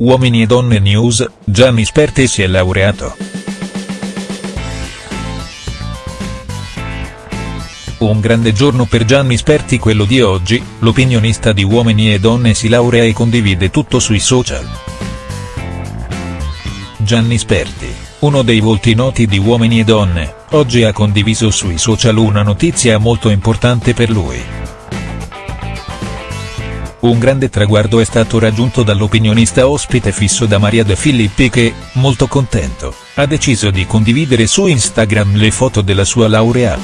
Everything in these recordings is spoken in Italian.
Uomini e donne news, Gianni Sperti si è laureato. Un grande giorno per Gianni Sperti quello di oggi, l'opinionista di Uomini e Donne si laurea e condivide tutto sui social. Gianni Sperti, uno dei volti noti di Uomini e Donne, oggi ha condiviso sui social una notizia molto importante per lui. Un grande traguardo è stato raggiunto dall'opinionista ospite fisso da Maria De Filippi che, molto contento, ha deciso di condividere su Instagram le foto della sua laurea.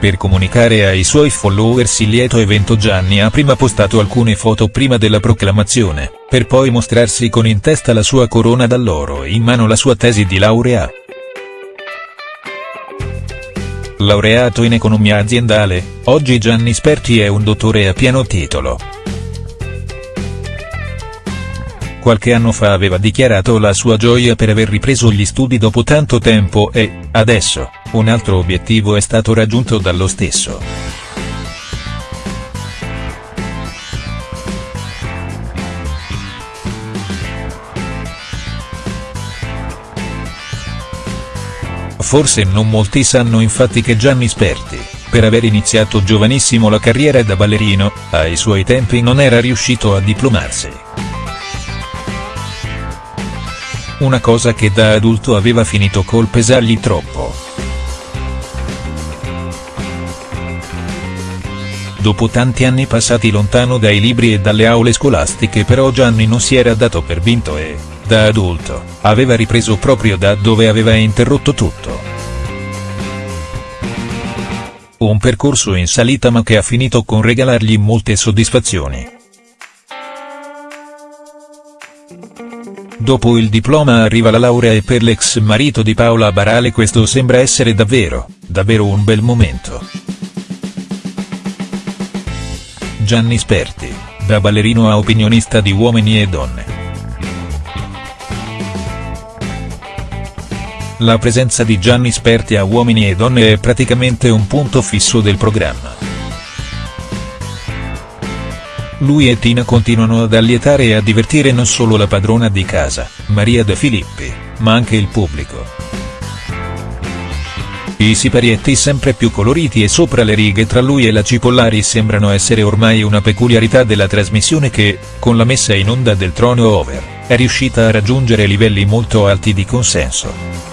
Per comunicare ai suoi followers il lieto evento Gianni ha prima postato alcune foto prima della proclamazione, per poi mostrarsi con in testa la sua corona d'alloro e in mano la sua tesi di laurea. Laureato in economia aziendale, oggi Gianni Sperti è un dottore a pieno titolo. Qualche anno fa aveva dichiarato la sua gioia per aver ripreso gli studi dopo tanto tempo e, adesso, un altro obiettivo è stato raggiunto dallo stesso. Forse non molti sanno infatti che Gianni Sperti, per aver iniziato giovanissimo la carriera da ballerino, ai suoi tempi non era riuscito a diplomarsi. Una cosa che da adulto aveva finito col pesargli troppo. Dopo tanti anni passati lontano dai libri e dalle aule scolastiche però Gianni non si era dato per vinto e, da adulto, aveva ripreso proprio da dove aveva interrotto tutto. Un percorso in salita ma che ha finito con regalargli molte soddisfazioni. Dopo il diploma arriva la laurea e per l'ex marito di Paola Barale questo sembra essere davvero, davvero un bel momento. Gianni Sperti, da ballerino a opinionista di Uomini e Donne. La presenza di Gianni Sperti a Uomini e Donne è praticamente un punto fisso del programma. Lui e Tina continuano ad allietare e a divertire non solo la padrona di casa, Maria De Filippi, ma anche il pubblico. I siparietti sempre più coloriti e sopra le righe tra lui e la Cipollari sembrano essere ormai una peculiarità della trasmissione che, con la messa in onda del Trono Over, è riuscita a raggiungere livelli molto alti di consenso.